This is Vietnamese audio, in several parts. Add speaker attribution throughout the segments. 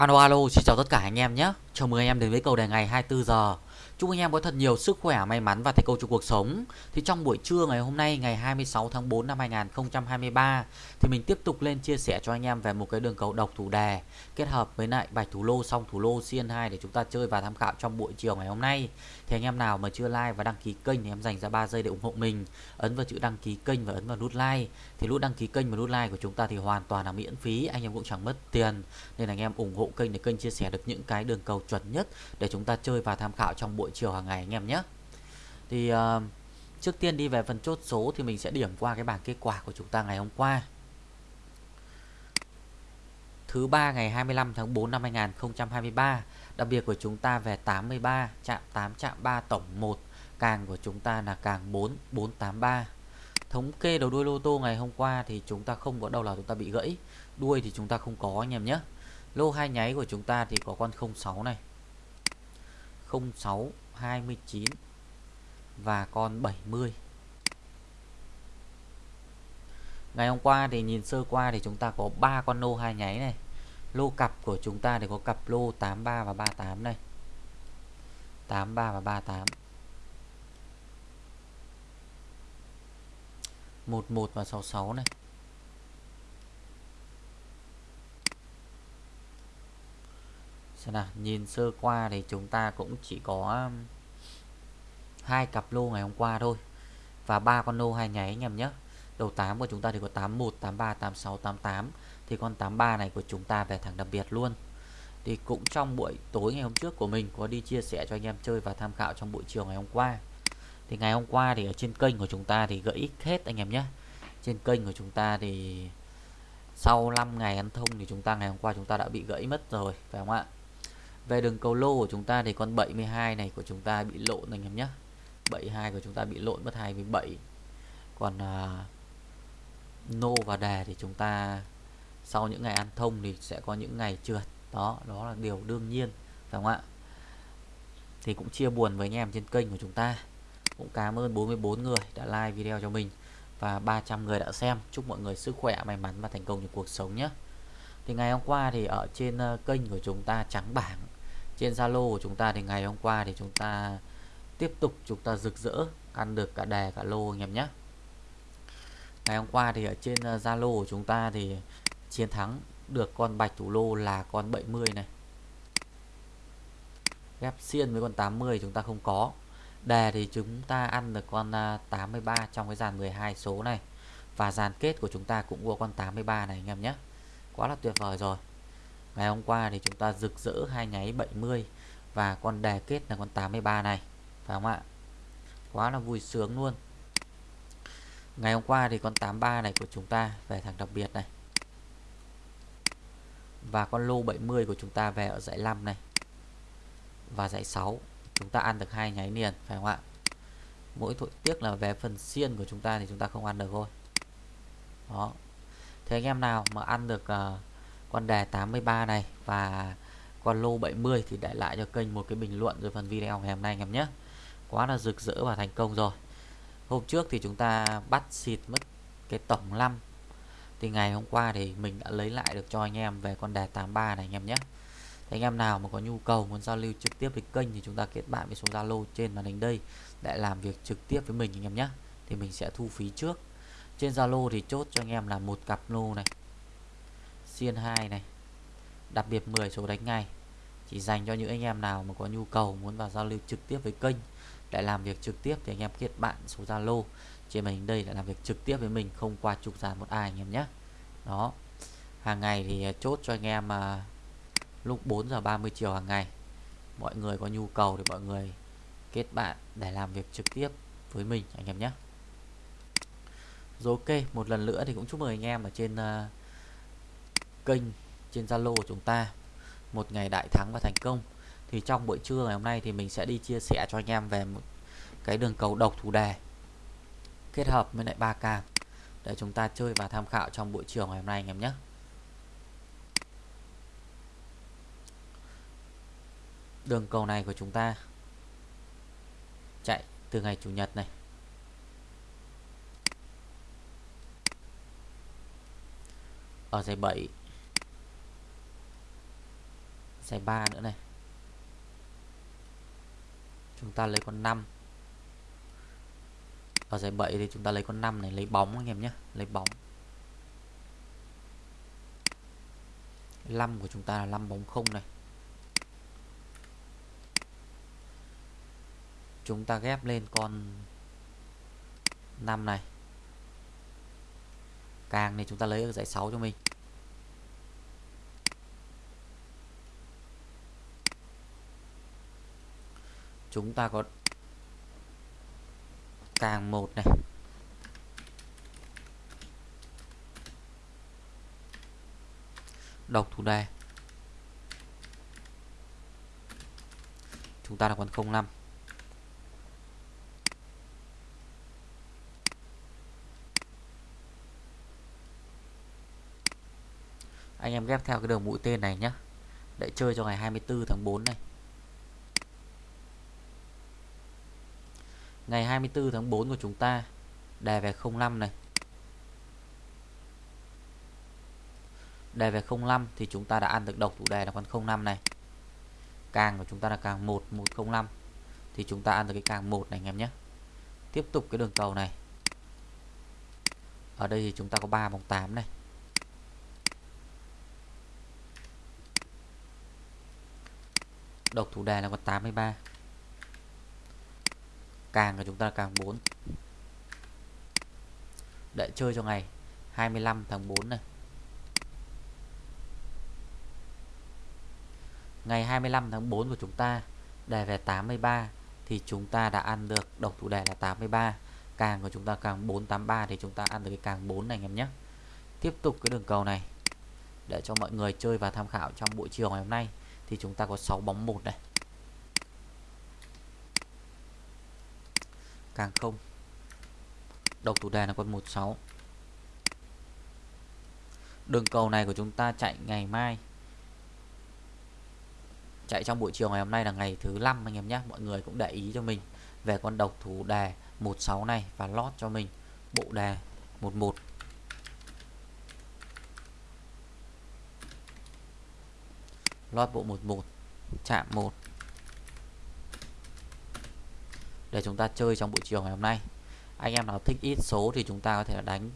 Speaker 1: Alo alo, xin chào tất cả anh em nhé. Chào mừng anh em đến với cầu đề ngày 24 giờ. Chúc anh em có thật nhiều sức khỏe, may mắn và thành công trong cuộc sống. Thì trong buổi trưa ngày hôm nay ngày 26 tháng 4 năm 2023 thì mình tiếp tục lên chia sẻ cho anh em về một cái đường cầu độc thủ đề kết hợp với lại bạch thủ lô song thủ lô CN2 để chúng ta chơi và tham khảo trong buổi chiều ngày hôm nay. Thì anh em nào mà chưa like và đăng ký kênh thì em dành ra 3 giây để ủng hộ mình. Ấn vào chữ đăng ký kênh và ấn vào nút like. Thì nút đăng ký kênh và nút like của chúng ta thì hoàn toàn là miễn phí, anh em cũng chẳng mất tiền. Nên anh em ủng hộ kênh để kênh chia sẻ được những cái đường cầu chuẩn nhất để chúng ta chơi và tham khảo trong buổi chiều hàng ngày anh em nhé. Thì uh, trước tiên đi về phần chốt số thì mình sẽ điểm qua cái bảng kết quả của chúng ta ngày hôm qua thứ ba ngày 25 tháng 4 năm 2023. Đặc biệt của chúng ta về 83, chạm 8, chạm 3 tổng 1, càng của chúng ta là càng 4, 483. Thống kê đầu đuôi lô tô ngày hôm qua thì chúng ta không có đâu là chúng ta bị gãy. Đuôi thì chúng ta không có anh em nhé. Lô hai nháy của chúng ta thì có con 06 này. 06 29 và con 70. Ngày hôm qua thì nhìn sơ qua thì chúng ta có ba con lô hai nháy này. Lô cặp của chúng ta thì có cặp lô 83 và 38 này. 83 và 38. 11 và 66 này. Xem nào, nhìn sơ qua thì chúng ta cũng chỉ có um, hai cặp lô ngày hôm qua thôi và ba con lô hai nháy anh em nhé. Đầu 8 của chúng ta thì có 81, 83, 86, 88 thì con 83 này của chúng ta về thẳng đặc biệt luôn. Thì cũng trong buổi tối ngày hôm trước của mình có đi chia sẻ cho anh em chơi và tham khảo trong buổi chiều ngày hôm qua. Thì ngày hôm qua thì ở trên kênh của chúng ta thì gãy hết anh em nhé. Trên kênh của chúng ta thì sau 5 ngày ăn thông thì chúng ta ngày hôm qua chúng ta đã bị gãy mất rồi phải không ạ? Về đường cầu lô của chúng ta thì con 72 này của chúng ta bị lộn anh em nhé. 72 của chúng ta bị lộn mất 27. Còn uh, nô và đề thì chúng ta sau những ngày ăn thông thì sẽ có những ngày trượt. Đó đó là điều đương nhiên phải không ạ? Thì cũng chia buồn với anh em trên kênh của chúng ta. Cũng cảm ơn 44 người đã like video cho mình và 300 người đã xem. Chúc mọi người sức khỏe may mắn và thành công trong cuộc sống nhé thì ngày hôm qua thì ở trên ờ, kênh của chúng ta trắng bảng, trên Zalo của chúng ta thì ngày hôm qua thì chúng ta tiếp tục chúng ta rực rỡ, ăn được cả đề cả lô anh em nhé. Ngày hôm qua thì ở trên ờ, Zalo của chúng ta thì chiến thắng được con bạch thủ lô là con 70 này. Ghép xiên với con 80 chúng ta không có. Đề thì chúng ta ăn được con ờ, 83 trong cái dàn 12 số này. Và dàn kết của chúng ta cũng có con 83 này anh em nhé quá là tuyệt vời rồi. Ngày hôm qua thì chúng ta rực rỡ hai nháy 70 và con đề kết là con 83 này, phải không ạ? Quá là vui sướng luôn. Ngày hôm qua thì con 83 này của chúng ta về thằng đặc biệt này. Và con lô 70 của chúng ta về ở dãy 5 này. Và dãy 6 chúng ta ăn được hai nháy liền, phải không ạ? Mỗi tội tiếc là về phần xiên của chúng ta thì chúng ta không ăn được thôi. Đó thế anh em nào mà ăn được uh, con đề 83 này và con lô 70 thì để lại cho kênh một cái bình luận rồi phần video ngày hôm nay anh em nhé. Quá là rực rỡ và thành công rồi. Hôm trước thì chúng ta bắt xịt mất cái tổng 5 thì ngày hôm qua thì mình đã lấy lại được cho anh em về con đề 83 này anh em nhé. Thì anh em nào mà có nhu cầu muốn giao lưu trực tiếp với kênh thì chúng ta kết bạn với số Zalo trên màn hình đây để làm việc trực tiếp với mình anh em nhé. Thì mình sẽ thu phí trước trên Zalo thì chốt cho anh em là một cặp lô này. Xiên 2 này. Đặc biệt 10 số đánh ngay. Chỉ dành cho những anh em nào mà có nhu cầu muốn vào giao lưu trực tiếp với kênh để làm việc trực tiếp thì anh em kết bạn số Zalo. Trên màn hình đây để làm việc trực tiếp với mình, không qua trục dàn một ai anh em nhé. Đó. Hàng ngày thì à, chốt cho anh em mà lúc 4 giờ 30 chiều hàng ngày. Mọi người có nhu cầu thì mọi người kết bạn để làm việc trực tiếp với mình anh em nhé rồi ok một lần nữa thì cũng chúc mừng anh em ở trên uh, kênh trên Zalo của chúng ta. Một ngày đại thắng và thành công. Thì trong buổi trưa ngày hôm nay thì mình sẽ đi chia sẻ cho anh em về một cái đường cầu độc thủ đề kết hợp với lại ba càng để chúng ta chơi và tham khảo trong buổi chiều ngày hôm nay anh em nhé. Đường cầu này của chúng ta chạy từ ngày chủ nhật này. Ở giải 7 giải 3 nữa này. Chúng ta lấy con 5 ở giải 7 thì chúng ta lấy con 5 này, lấy bóng anh em nhé, lấy bóng. 5 của chúng ta là 5 bóng không này. Chúng ta ghép lên con 5 này càng thì chúng ta lấy ở dãy 6 cho mình. Chúng ta có càng một này. Độc thủ đề. Chúng ta là còn 05 anh em ghép theo cái đường mũi tên này nhé để chơi cho ngày 24 tháng 4 này. Ngày 24 tháng 4 của chúng ta đề về 05 này. Đề về 05 thì chúng ta đã ăn được độc thủ đề là con 05 này. Càng của chúng ta là càng 1 105 thì chúng ta ăn được cái càng 1 này anh em nhé. Tiếp tục cái đường cầu này. Ở đây thì chúng ta có 3 bóng 8 này. Độc thủ đề là con 83 càng của chúng ta là càng 4 để chơi cho ngày. 25 tháng 4 này. Ngày 25 tháng 4 của chúng ta, đề về 83 thì chúng ta đã ăn được độc thủ đề là 83 càng của chúng ta càng 483 thì chúng ta ăn được cái càng 4 này, anh em nhé. Tiếp tục cái đường cầu này. Để cho mọi người chơi và tham khảo trong buổi chiều ngày hôm nay thì chúng ta có 6 bóng một này càng không độc thủ đề là con 16 đường cầu này của chúng ta chạy ngày mai. Chạy trong buổi chiều ngày hôm nay là ngày thứ năm anh em nhé. Mọi người cũng để ý cho mình về con độc thủ đề 16 này và lót cho mình bộ đề 11 lót bộ 11 chạm 1 để chúng ta chơi trong buổi chiều ngày hôm nay. Anh em nào thích ít số thì chúng ta có thể đánh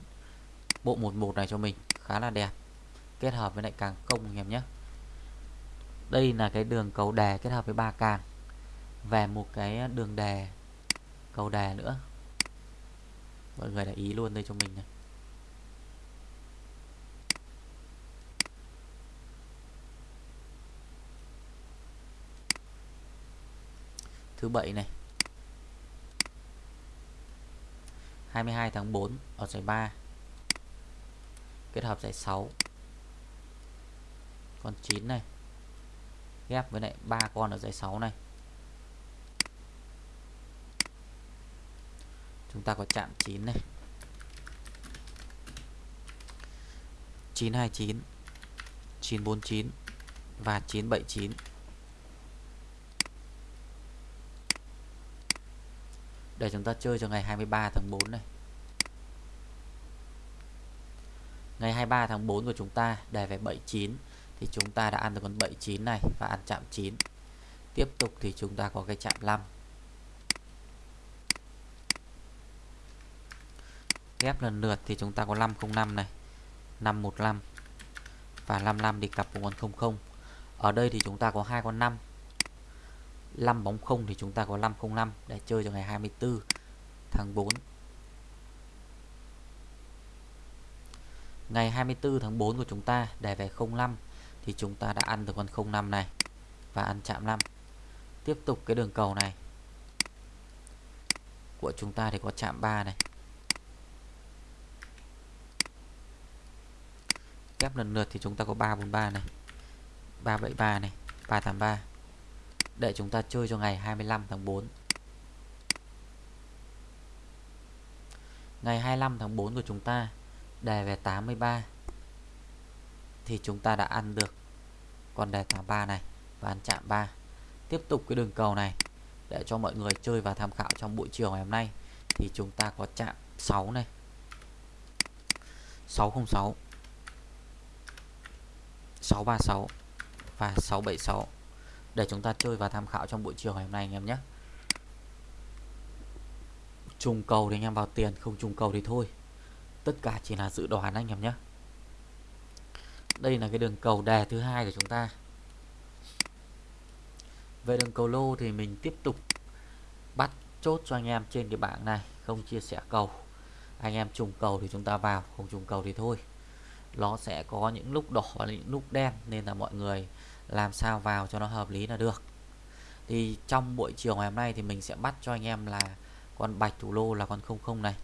Speaker 1: bộ 11 này cho mình. Khá là đẹp. Kết hợp với lại càng công anh em nhé. Đây là cái đường cầu đè kết hợp với ba càng. Về một cái đường đè cầu đè nữa. Mọi người để ý luôn đây cho mình này. Thứ bảy này. 22 tháng 4 ở giải 3 kết hợp giải 6 con 9 này. Ghép với lại ba con ở giải 6 này. Chúng ta có chạm 9 này. 929 949 và 979 để chúng ta chơi cho ngày 23 tháng 4 này. Ngày 23 tháng 4 của chúng ta đề về 79 thì chúng ta đã ăn được con 79 này và ăn chạm 9 tiếp tục thì chúng ta có cái chạm 5 ghép lần lượt thì chúng ta có 505 này 515 và 55 đi cặp cùng con 00 ở đây thì chúng ta có hai con 5 5 bóng không thì chúng ta có 505 để chơi cho ngày 24 tháng 4 ngày 24 tháng 4 của chúng ta đề về 05 thì chúng ta đã ăn được con 05 này và ăn chạm 5 tiếp tục cái đường cầu này. Của chúng ta thì có chạm 3 này. Kép lần lượt thì chúng ta có 343 này 373 này 383 để chúng ta chơi cho ngày 25 tháng 4 ngày 25 tháng 4 của chúng ta, đề về 83 thì chúng ta đã ăn được con đề 83 này và ăn chạm 3 tiếp tục cái đường cầu này, để cho mọi người chơi và tham khảo trong buổi chiều ngày hôm nay, thì chúng ta có chạm 6 này. 606 636 và 676 để chúng ta chơi và tham khảo trong buổi chiều ngày hôm nay anh em nhé. Trùng cầu thì anh em vào tiền, không trùng cầu thì thôi. Tất cả chỉ là dự đoán anh em nhé. Đây là cái đường cầu đề thứ hai của chúng ta. Về đường cầu lô thì mình tiếp tục bắt chốt cho anh em trên cái bảng này, không chia sẻ cầu. Anh em trùng cầu thì chúng ta vào, không trùng cầu thì thôi. Nó sẽ có những lúc đỏ và những lúc đen, nên là mọi người làm sao vào cho nó hợp lý là được. Thì trong buổi chiều ngày hôm nay thì mình sẽ bắt cho anh em là con bạch thủ lô là con 00 này.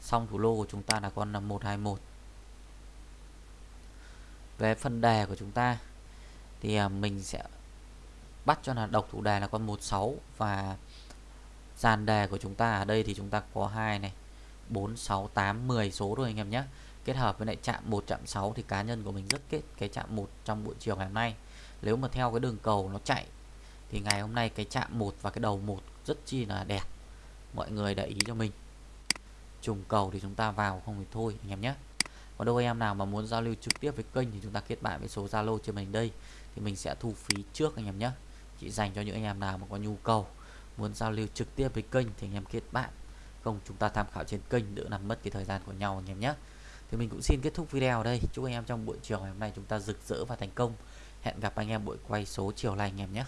Speaker 1: Xong thủ lô của chúng ta là con là 121 về phần đề của chúng ta thì à, mình sẽ bắt cho là độc thủ đề là con 16 và dàn đề của chúng ta ở đây thì chúng ta có hai này 4 6 8 10 số rồi anh em nhé kết hợp với lại chạm 1 chạm 6 thì cá nhân của mình rất kết cái chạm 1 trong buổi chiều ngày hôm nay. Nếu mà theo cái đường cầu nó chạy thì ngày hôm nay cái chạm 1 và cái đầu 1 rất chi là đẹp. Mọi người để ý cho mình. Trùng cầu thì chúng ta vào không thì thôi, anh em nhé. Còn đâu anh em nào mà muốn giao lưu trực tiếp với kênh thì chúng ta kết bạn với số Zalo trên mình đây. Thì mình sẽ thu phí trước, anh em nhé. Chỉ dành cho những anh em nào mà có nhu cầu muốn giao lưu trực tiếp với kênh thì anh em kết bạn. Không, chúng ta tham khảo trên kênh đỡ làm mất cái thời gian của nhau, anh em nhé thì mình cũng xin kết thúc video ở đây. Chúc anh em trong buổi chiều ngày hôm nay chúng ta rực rỡ và thành công. Hẹn gặp anh em buổi quay số chiều lành anh em nhé.